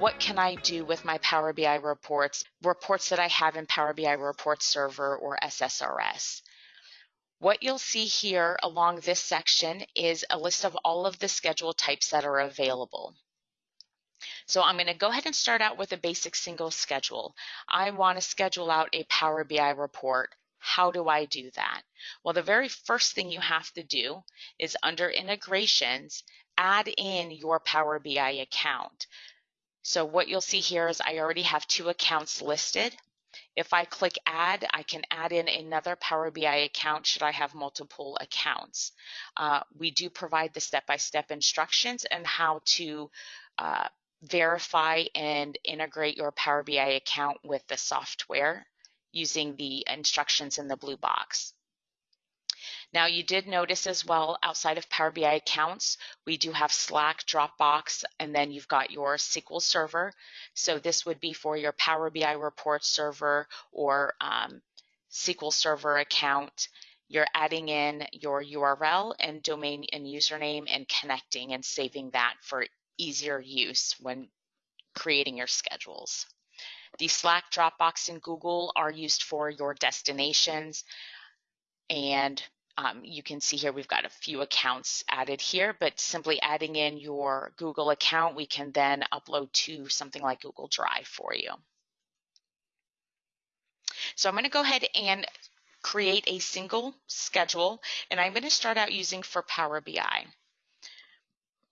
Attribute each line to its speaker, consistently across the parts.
Speaker 1: what can I do with my Power BI reports, reports that I have in Power BI Report Server or SSRS. What you'll see here along this section is a list of all of the schedule types that are available. So I'm going to go ahead and start out with a basic single schedule. I want to schedule out a Power BI report. How do I do that? Well, the very first thing you have to do is under integrations, add in your Power BI account. So what you'll see here is I already have two accounts listed. If I click add, I can add in another Power BI account should I have multiple accounts. Uh, we do provide the step-by-step -step instructions and how to uh, verify and integrate your Power BI account with the software using the instructions in the blue box. Now you did notice as well outside of Power BI accounts, we do have Slack, Dropbox, and then you've got your SQL Server. So this would be for your Power BI report server or um, SQL Server account. You're adding in your URL and domain and username and connecting and saving that for easier use when creating your schedules. The Slack, Dropbox, and Google are used for your destinations. And um, you can see here we've got a few accounts added here, but simply adding in your Google account, we can then upload to something like Google Drive for you. So I'm going to go ahead and create a single schedule, and I'm going to start out using for Power BI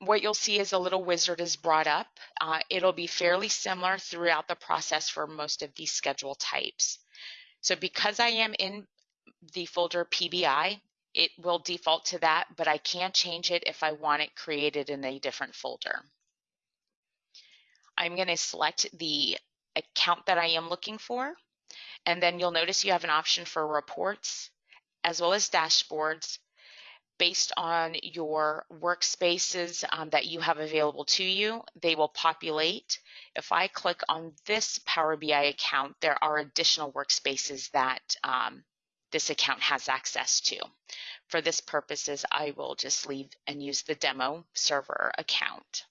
Speaker 1: what you'll see is a little wizard is brought up. Uh, it'll be fairly similar throughout the process for most of these schedule types. So because I am in the folder PBI, it will default to that, but I can change it if I want it created in a different folder. I'm going to select the account that I am looking for, and then you'll notice you have an option for reports as well as dashboards based on your workspaces um, that you have available to you. They will populate. If I click on this Power BI account, there are additional workspaces that um, this account has access to. For this purposes, I will just leave and use the demo server account.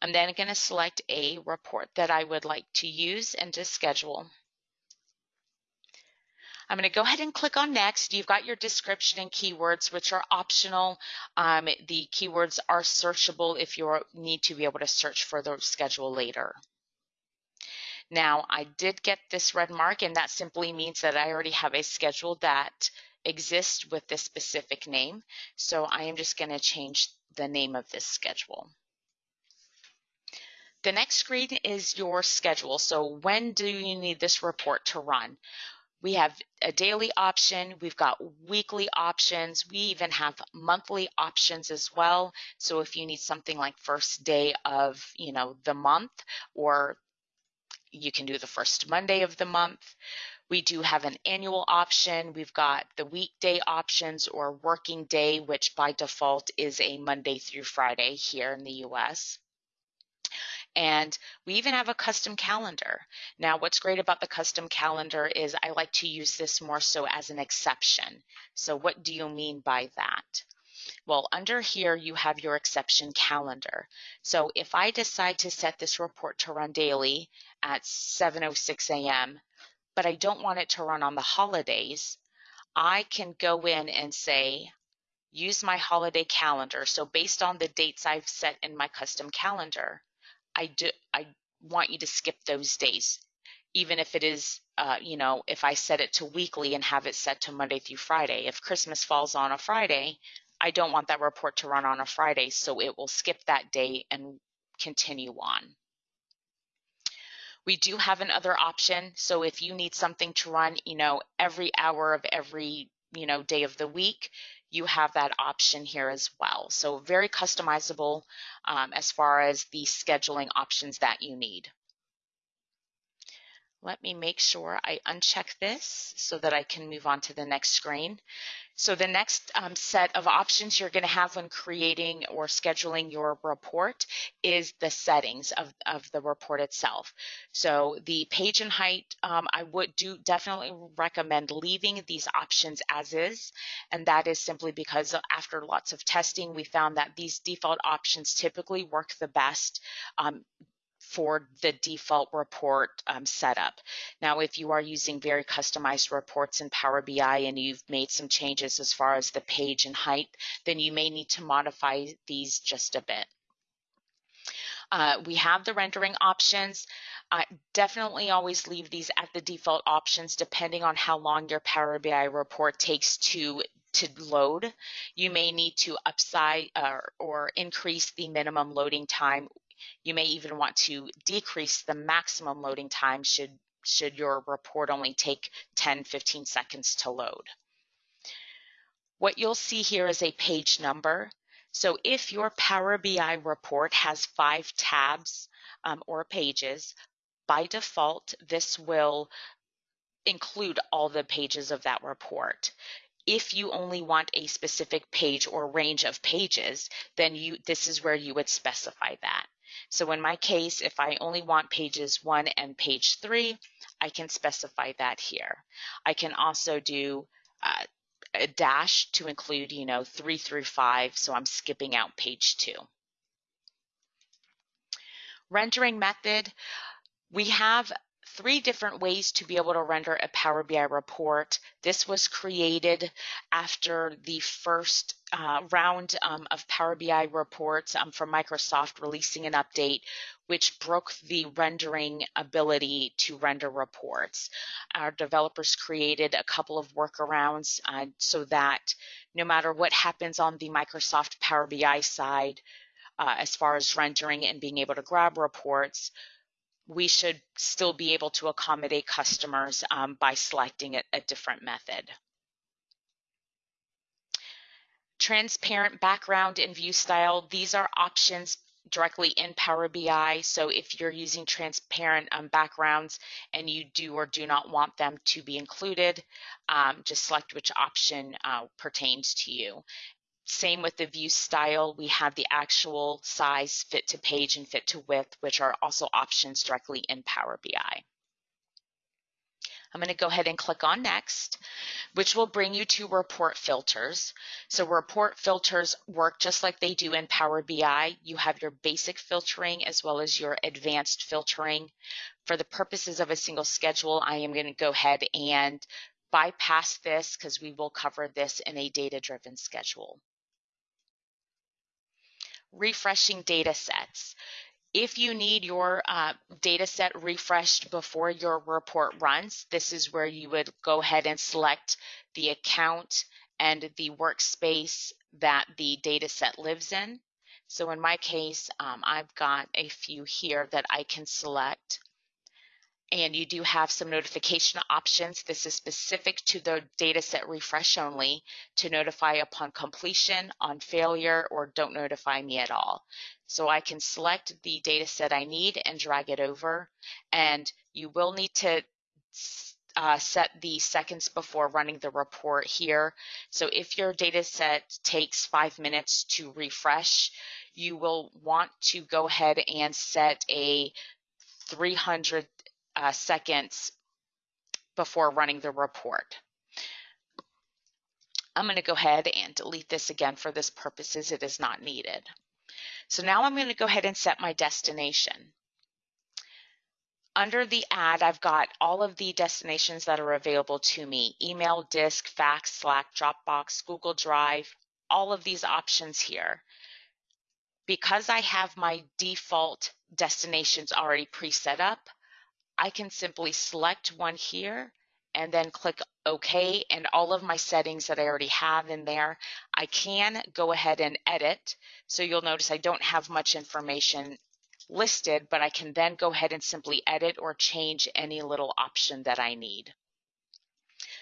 Speaker 1: I'm then going to select a report that I would like to use and to schedule. I'm going to go ahead and click on next. You've got your description and keywords, which are optional. Um, the keywords are searchable if you need to be able to search for the schedule later. Now, I did get this red mark, and that simply means that I already have a schedule that exists with this specific name. So I am just going to change the name of this schedule. The next screen is your schedule. So when do you need this report to run? We have a daily option, we've got weekly options, we even have monthly options as well. So if you need something like first day of, you know, the month or you can do the first Monday of the month. We do have an annual option. We've got the weekday options or working day, which by default is a Monday through Friday here in the US. And we even have a custom calendar. Now, what's great about the custom calendar is I like to use this more so as an exception. So what do you mean by that? Well, under here, you have your exception calendar. So if I decide to set this report to run daily at 7.06 a.m., but I don't want it to run on the holidays, I can go in and say, use my holiday calendar. So based on the dates I've set in my custom calendar, I do I want you to skip those days, even if it is uh, you know if I set it to weekly and have it set to Monday through Friday. If Christmas falls on a Friday, I don't want that report to run on a Friday, so it will skip that day and continue on. We do have another option. So if you need something to run, you know, every hour of every, you know, day of the week, you have that option here as well. So very customizable um, as far as the scheduling options that you need. Let me make sure I uncheck this so that I can move on to the next screen. So the next um, set of options you're going to have when creating or scheduling your report is the settings of, of the report itself. So the page and height, um, I would do definitely recommend leaving these options as is. And that is simply because after lots of testing, we found that these default options typically work the best. Um, for the default report um, setup. Now, if you are using very customized reports in Power BI and you've made some changes as far as the page and height, then you may need to modify these just a bit. Uh, we have the rendering options. Definitely always leave these at the default options depending on how long your Power BI report takes to to load. You may need to upside uh, or increase the minimum loading time. You may even want to decrease the maximum loading time should should your report only take 10, 15 seconds to load. What you'll see here is a page number. So if your Power BI report has five tabs um, or pages, by default, this will include all the pages of that report. If you only want a specific page or range of pages, then you this is where you would specify that. So in my case, if I only want pages one and page three, I can specify that here. I can also do uh, a dash to include, you know, three through five, so I'm skipping out page two. Rendering method, we have three different ways to be able to render a Power BI report. This was created after the first uh, round um, of Power BI reports um, from Microsoft releasing an update which broke the rendering ability to render reports. Our developers created a couple of workarounds uh, so that no matter what happens on the Microsoft Power BI side, uh, as far as rendering and being able to grab reports, we should still be able to accommodate customers um, by selecting a, a different method. Transparent background and view style, these are options directly in Power BI. So if you're using transparent um, backgrounds and you do or do not want them to be included, um, just select which option uh, pertains to you. Same with the view style, we have the actual size, fit to page, and fit to width, which are also options directly in Power BI. I'm going to go ahead and click on next, which will bring you to report filters. So report filters work just like they do in Power BI. You have your basic filtering as well as your advanced filtering. For the purposes of a single schedule, I am going to go ahead and bypass this because we will cover this in a data-driven schedule refreshing data sets. If you need your uh, data set refreshed before your report runs, this is where you would go ahead and select the account and the workspace that the data set lives in. So in my case, um, I've got a few here that I can select and you do have some notification options. This is specific to the dataset refresh only to notify upon completion, on failure, or don't notify me at all. So I can select the dataset I need and drag it over. And you will need to uh, set the seconds before running the report here. So if your dataset takes five minutes to refresh, you will want to go ahead and set a 300 uh, seconds before running the report. I'm going to go ahead and delete this again for this purposes. It is not needed. So now I'm going to go ahead and set my destination. Under the add, I've got all of the destinations that are available to me, email, disk, fax, Slack, Dropbox, Google Drive, all of these options here. Because I have my default destinations already pre-set up, I can simply select one here and then click OK and all of my settings that I already have in there, I can go ahead and edit. So you'll notice I don't have much information listed, but I can then go ahead and simply edit or change any little option that I need.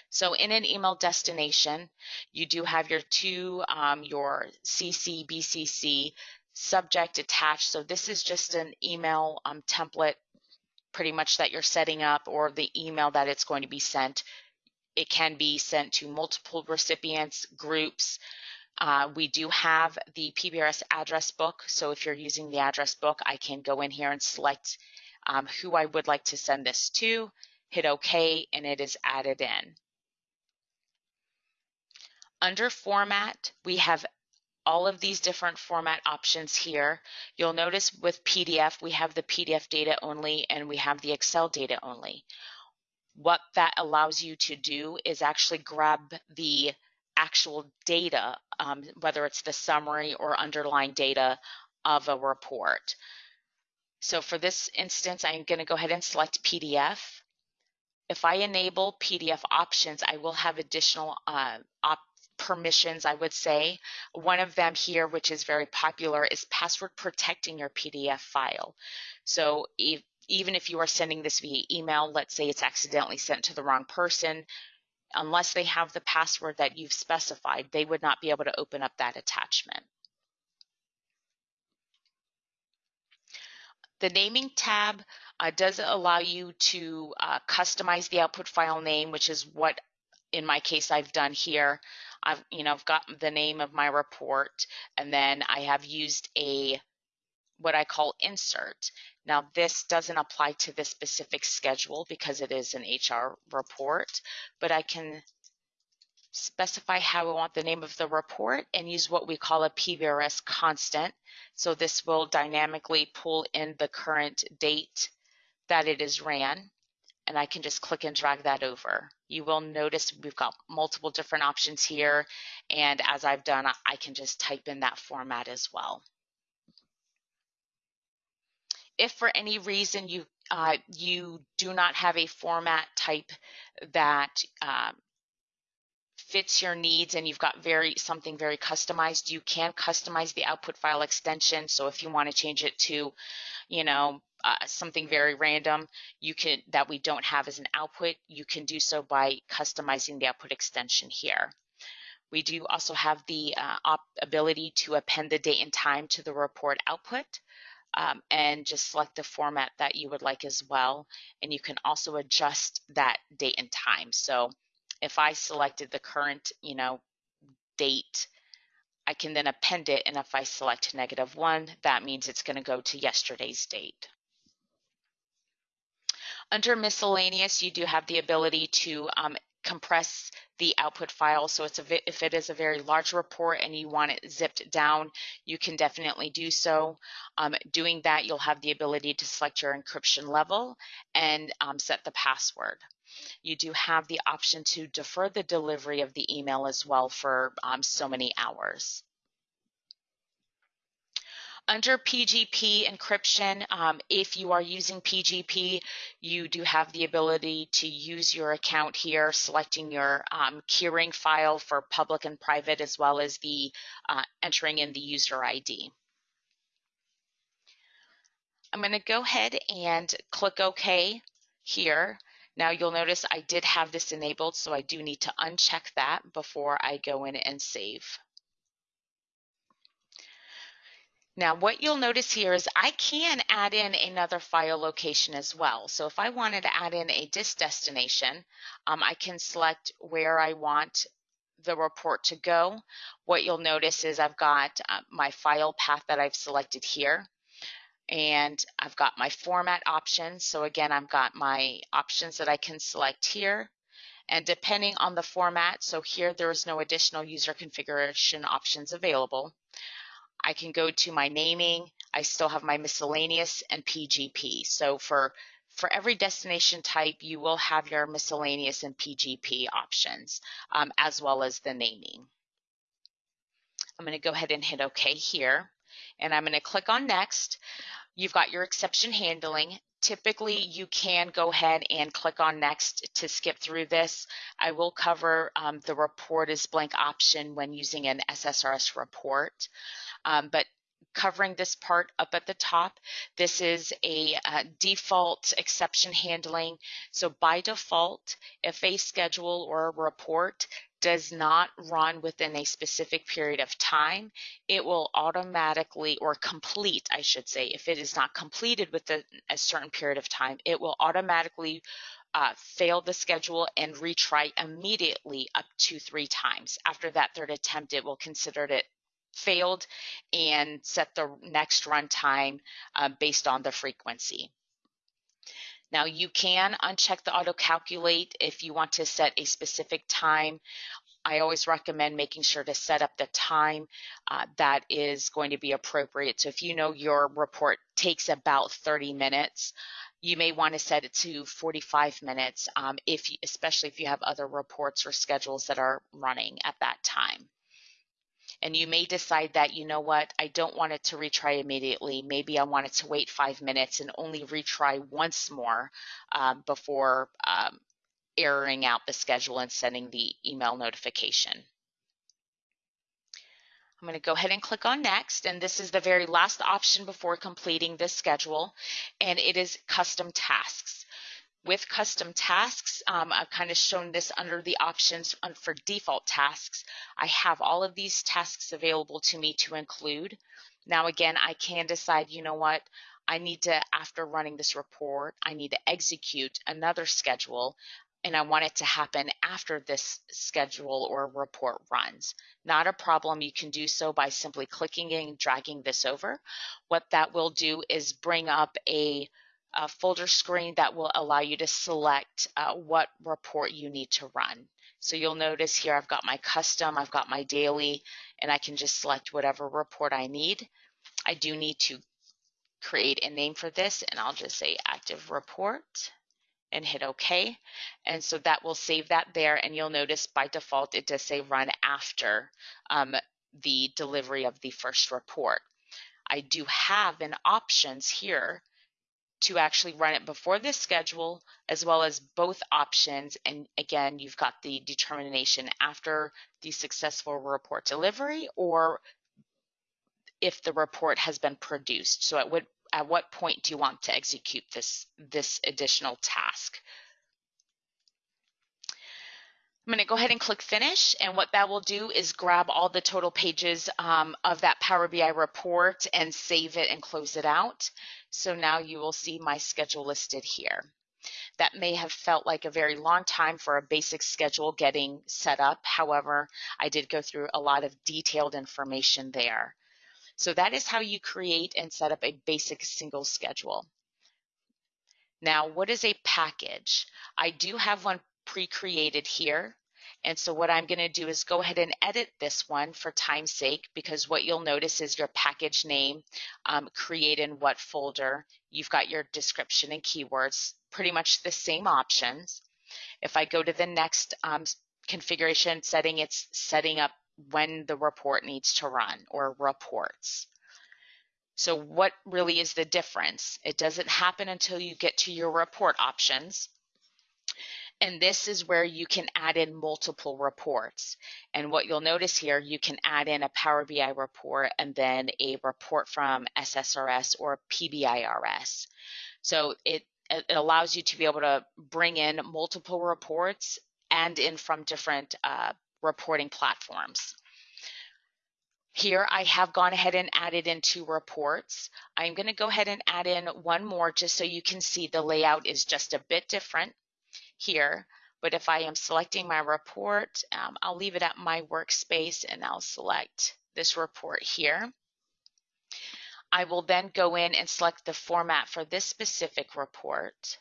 Speaker 1: So in an email destination, you do have your two, um, your CC, BCC, subject attached. So this is just an email um, template pretty much that you're setting up or the email that it's going to be sent. It can be sent to multiple recipients, groups. Uh, we do have the PBRS address book. So if you're using the address book, I can go in here and select um, who I would like to send this to, hit OK, and it is added in. Under format, we have all of these different format options here. You'll notice with PDF, we have the PDF data only and we have the Excel data only. What that allows you to do is actually grab the actual data, um, whether it's the summary or underlying data of a report. So for this instance, I'm going to go ahead and select PDF. If I enable PDF options, I will have additional uh, op permissions, I would say. One of them here, which is very popular, is password protecting your PDF file. So if, even if you are sending this via email, let's say it's accidentally sent to the wrong person, unless they have the password that you've specified, they would not be able to open up that attachment. The naming tab uh, does allow you to uh, customize the output file name, which is what in my case I've done here. I've, you know, I've got the name of my report and then I have used a what I call insert. Now this doesn't apply to this specific schedule because it is an HR report, but I can specify how I want the name of the report and use what we call a PBRS constant. So this will dynamically pull in the current date that it is ran and I can just click and drag that over. You will notice we've got multiple different options here and as I've done I can just type in that format as well. If for any reason you uh, you do not have a format type that uh, fits your needs and you've got very something very customized, you can customize the output file extension. So if you want to change it to, you know, uh, something very random you can that we don't have as an output you can do so by customizing the output extension here. We do also have the uh, ability to append the date and time to the report output um, and just select the format that you would like as well. And you can also adjust that date and time. So if I selected the current you know date I can then append it and if I select negative one that means it's going to go to yesterday's date under miscellaneous, you do have the ability to um, compress the output file. So it's a, if it is a very large report and you want it zipped down, you can definitely do so. Um, doing that, you'll have the ability to select your encryption level and um, set the password. You do have the option to defer the delivery of the email as well for um, so many hours. Under PGP encryption, um, if you are using PGP, you do have the ability to use your account here, selecting your um, keyring file for public and private, as well as the uh, entering in the user ID. I'm going to go ahead and click OK here. Now you'll notice I did have this enabled, so I do need to uncheck that before I go in and save. Now what you'll notice here is I can add in another file location as well. So if I wanted to add in a disk destination, um, I can select where I want the report to go. What you'll notice is I've got uh, my file path that I've selected here and I've got my format options. So again, I've got my options that I can select here. And depending on the format, so here there is no additional user configuration options available. I can go to my naming. I still have my miscellaneous and PGP. So for for every destination type, you will have your miscellaneous and PGP options, um, as well as the naming. I'm going to go ahead and hit OK here, and I'm going to click on Next. You've got your exception handling. Typically, you can go ahead and click on Next to skip through this. I will cover um, the report as blank option when using an SSRS report. Um, but covering this part up at the top. This is a uh, default exception handling. So by default, if a schedule or a report does not run within a specific period of time, it will automatically, or complete, I should say, if it is not completed within a certain period of time, it will automatically uh, fail the schedule and retry immediately up to three times. After that third attempt, it will consider it failed and set the next runtime uh, based on the frequency. Now you can uncheck the auto calculate if you want to set a specific time I always recommend making sure to set up the time uh, that is going to be appropriate. So if you know your report takes about 30 minutes, you may want to set it to 45 minutes, um, if especially if you have other reports or schedules that are running at that time. And you may decide that, you know what, I don't want it to retry immediately. Maybe I want it to wait five minutes and only retry once more um, before um, out the schedule and sending the email notification. I'm going to go ahead and click on next and this is the very last option before completing this schedule and it is custom tasks. With custom tasks, um, I've kind of shown this under the options for default tasks. I have all of these tasks available to me to include. Now again, I can decide, you know what, I need to, after running this report, I need to execute another schedule and I want it to happen after this schedule or report runs. Not a problem. You can do so by simply clicking and dragging this over. What that will do is bring up a, a folder screen that will allow you to select uh, what report you need to run. So you'll notice here I've got my custom, I've got my daily, and I can just select whatever report I need. I do need to create a name for this, and I'll just say active report and hit OK. And so that will save that there. And you'll notice by default, it does say run after um, the delivery of the first report. I do have an options here to actually run it before this schedule as well as both options. And again, you've got the determination after the successful report delivery or if the report has been produced. So at what at what point do you want to execute this, this additional task? I'm going to go ahead and click finish and what that will do is grab all the total pages um, of that Power BI report and save it and close it out. So now you will see my schedule listed here. That may have felt like a very long time for a basic schedule getting set up. However, I did go through a lot of detailed information there. So that is how you create and set up a basic single schedule. Now, what is a package? I do have one pre-created here. And so what I'm going to do is go ahead and edit this one for time's sake because what you'll notice is your package name, um, create in what folder. You've got your description and keywords, pretty much the same options. If I go to the next um, configuration setting, it's setting up when the report needs to run or reports. So what really is the difference? It doesn't happen until you get to your report options. And this is where you can add in multiple reports. And what you'll notice here, you can add in a Power BI report and then a report from SSRS or PBIRS. So it, it allows you to be able to bring in multiple reports and in from different uh, reporting platforms. Here I have gone ahead and added in two reports. I'm going to go ahead and add in one more just so you can see the layout is just a bit different here. But if I am selecting my report, um, I'll leave it at my workspace and I'll select this report here. I will then go in and select the format for this specific report.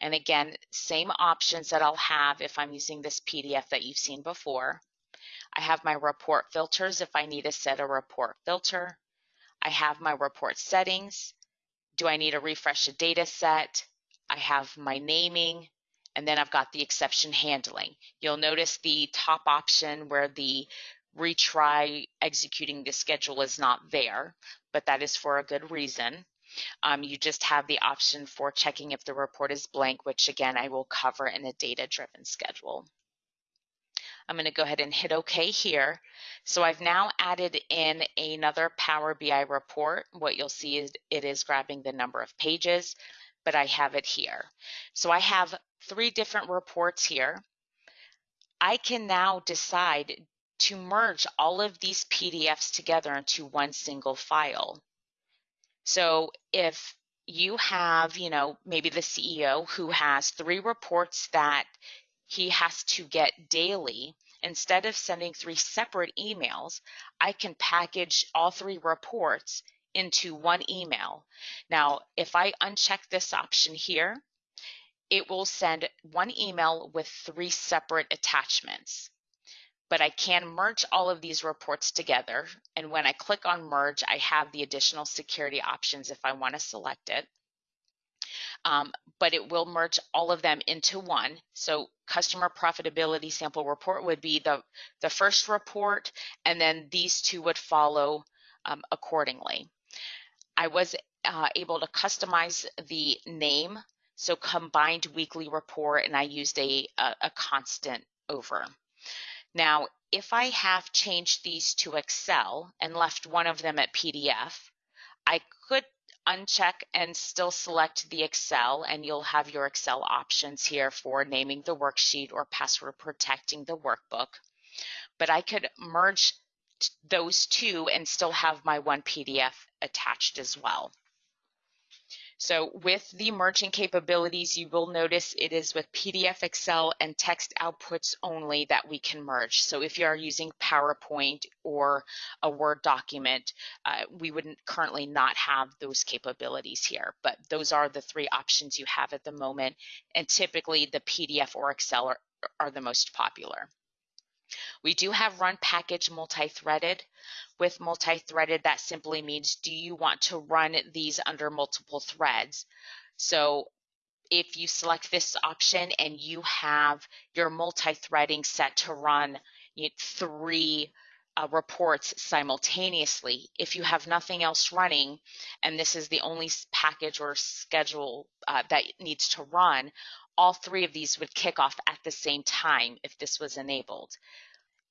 Speaker 1: And again, same options that I'll have if I'm using this PDF that you've seen before. I have my report filters if I need to set a report filter. I have my report settings. Do I need to refresh a data set? I have my naming, and then I've got the exception handling. You'll notice the top option where the retry executing the schedule is not there, but that is for a good reason. Um, you just have the option for checking if the report is blank, which again, I will cover in a data-driven schedule. I'm going to go ahead and hit OK here. So I've now added in another Power BI report. What you'll see is it is grabbing the number of pages, but I have it here. So I have three different reports here. I can now decide to merge all of these PDFs together into one single file. So if you have, you know, maybe the CEO who has three reports that he has to get daily, instead of sending three separate emails, I can package all three reports into one email. Now, if I uncheck this option here, it will send one email with three separate attachments. but I can merge all of these reports together. And when I click on merge, I have the additional security options if I want to select it. Um, but it will merge all of them into one. So customer profitability sample report would be the, the first report, and then these two would follow um, accordingly. I was uh, able to customize the name, so combined weekly report, and I used a, a, a constant over. Now, if I have changed these to Excel and left one of them at PDF, I could uncheck and still select the Excel and you'll have your Excel options here for naming the worksheet or password protecting the workbook. But I could merge those two and still have my one PDF attached as well. So with the merging capabilities, you will notice it is with PDF, Excel, and text outputs only that we can merge. So if you are using PowerPoint or a Word document, uh, we would currently not have those capabilities here, but those are the three options you have at the moment. And typically the PDF or Excel are, are the most popular. We do have run package multi-threaded. With multi-threaded, that simply means do you want to run these under multiple threads? So if you select this option and you have your multi-threading set to run three uh, reports simultaneously, if you have nothing else running, and this is the only package or schedule uh, that needs to run, all three of these would kick off at the same time if this was enabled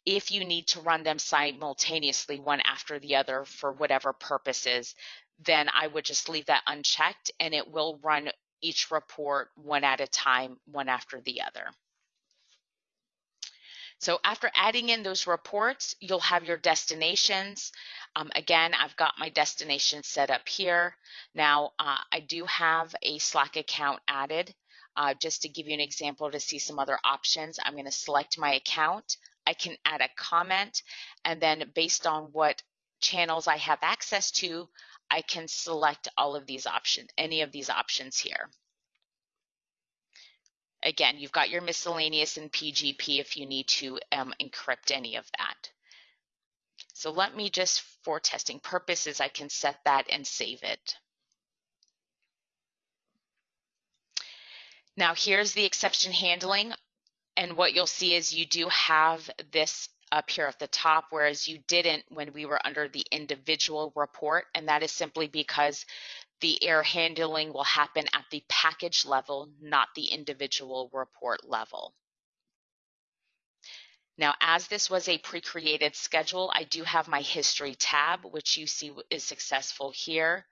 Speaker 1: if you need to run them simultaneously, one after the other for whatever purposes, then I would just leave that unchecked and it will run each report one at a time, one after the other. So after adding in those reports, you'll have your destinations. Um, again, I've got my destination set up here. Now, uh, I do have a Slack account added. Uh, just to give you an example to see some other options, I'm going to select my account. I can add a comment and then based on what channels I have access to, I can select all of these options, any of these options here. Again, you've got your miscellaneous and PGP if you need to um, encrypt any of that. So let me just, for testing purposes, I can set that and save it. Now here's the exception handling. And what you'll see is you do have this up here at the top, whereas you didn't when we were under the individual report. And that is simply because the error handling will happen at the package level, not the individual report level. Now, as this was a pre-created schedule, I do have my history tab, which you see is successful here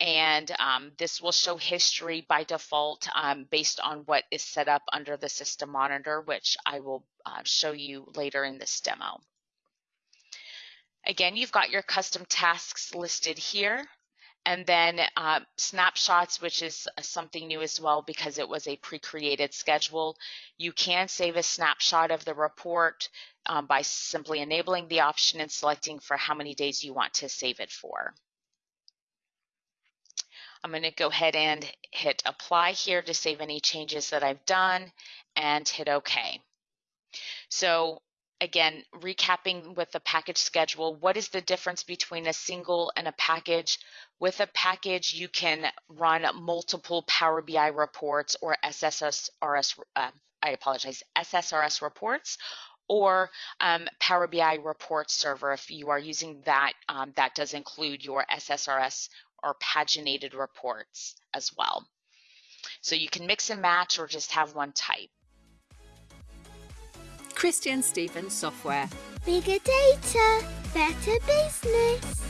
Speaker 1: and um, this will show history by default um, based on what is set up under the system monitor, which I will uh, show you later in this demo. Again, you've got your custom tasks listed here, and then uh, snapshots, which is something new as well because it was a pre-created schedule. You can save a snapshot of the report um, by simply enabling the option and selecting for how many days you want to save it for. I'm going to go ahead and hit apply here to save any changes that I've done and hit OK. So again, recapping with the package schedule, what is the difference between a single and a package? With a package, you can run multiple Power BI reports or SSRS, uh, I apologize, SSRS reports or um, Power BI report server. If you are using that, um, that does include your SSRS or paginated reports as well. So you can mix and match or just have one type.
Speaker 2: Christian Stevens Software.
Speaker 3: Bigger data, better business.